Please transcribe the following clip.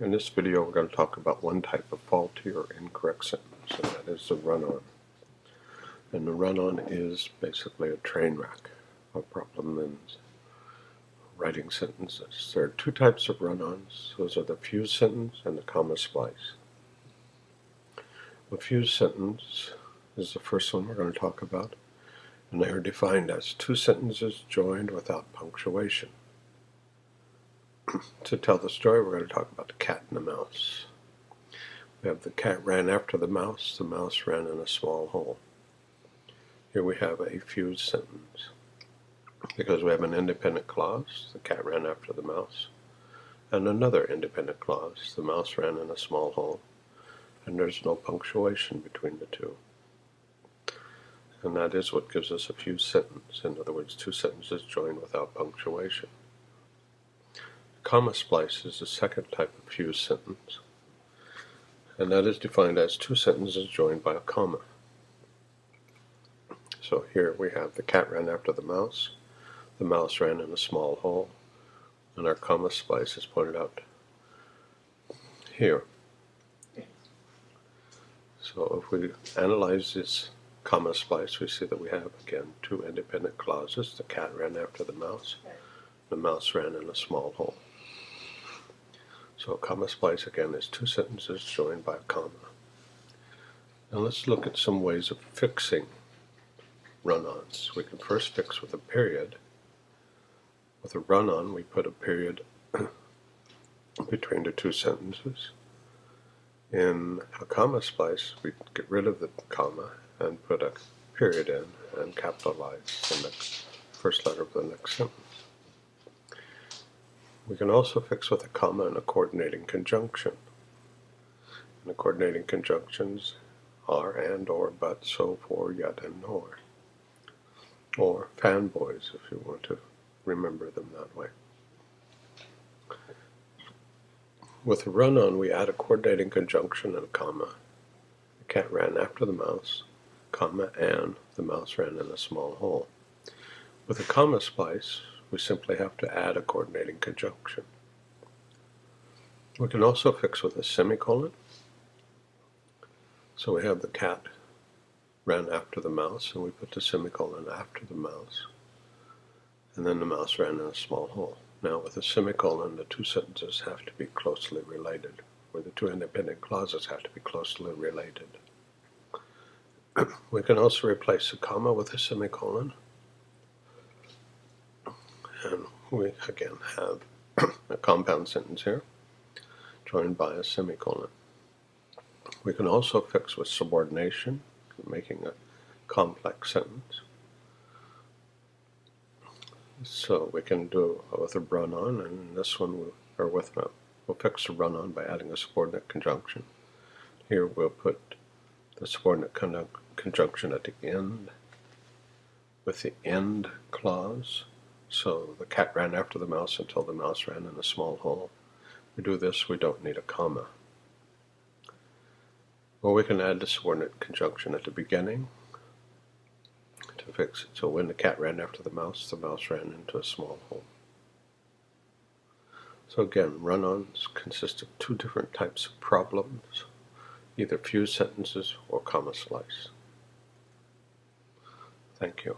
In this video we're going to talk about one type of faulty or incorrect sentence, and that is the run-on. And the run-on is basically a train wreck. A problem in writing sentences. There are two types of run-ons. Those are the fused sentence and the comma splice. A fused sentence is the first one we're going to talk about, and they are defined as two sentences joined without punctuation to tell the story, we're going to talk about the cat and the mouse. We have the cat ran after the mouse, the mouse ran in a small hole. Here we have a fused sentence. Because we have an independent clause, the cat ran after the mouse, and another independent clause, the mouse ran in a small hole, and there's no punctuation between the two. And that is what gives us a fused sentence. In other words, two sentences joined without punctuation. Comma splice is the second type of fused sentence, and that is defined as two sentences joined by a comma. So here we have the cat ran after the mouse, the mouse ran in a small hole, and our comma splice is pointed out here. So if we analyze this comma splice, we see that we have, again, two independent clauses. The cat ran after the mouse, the mouse ran in a small hole. So a comma splice again is two sentences joined by a comma. Now let's look at some ways of fixing run-ons. We can first fix with a period. With a run-on we put a period between the two sentences. In a comma splice we get rid of the comma and put a period in and capitalize the first letter of the next sentence. We can also fix with a comma and a coordinating conjunction. And the coordinating conjunctions are and, or, but, so, for, yet, and nor. Or fanboys, if you want to remember them that way. With a run-on, we add a coordinating conjunction and a comma. The cat ran after the mouse, comma, and the mouse ran in a small hole. With a comma splice, we simply have to add a coordinating conjunction. We can also fix with a semicolon. So we have the cat ran after the mouse, and we put the semicolon after the mouse. And then the mouse ran in a small hole. Now with a semicolon, the two sentences have to be closely related, or the two independent clauses have to be closely related. we can also replace a comma with a semicolon and we again have a compound sentence here joined by a semicolon. We can also fix with subordination, making a complex sentence. So we can do with a run-on, and this one, we'll, or with a, we'll fix the run-on by adding a subordinate conjunction. Here we'll put the subordinate conjunction at the end with the end clause so the cat ran after the mouse until the mouse ran in a small hole. We do this, we don't need a comma. Or we can add the subordinate conjunction at the beginning to fix it. So when the cat ran after the mouse, the mouse ran into a small hole. So again, run-ons consist of two different types of problems, either fused sentences or comma splice. Thank you.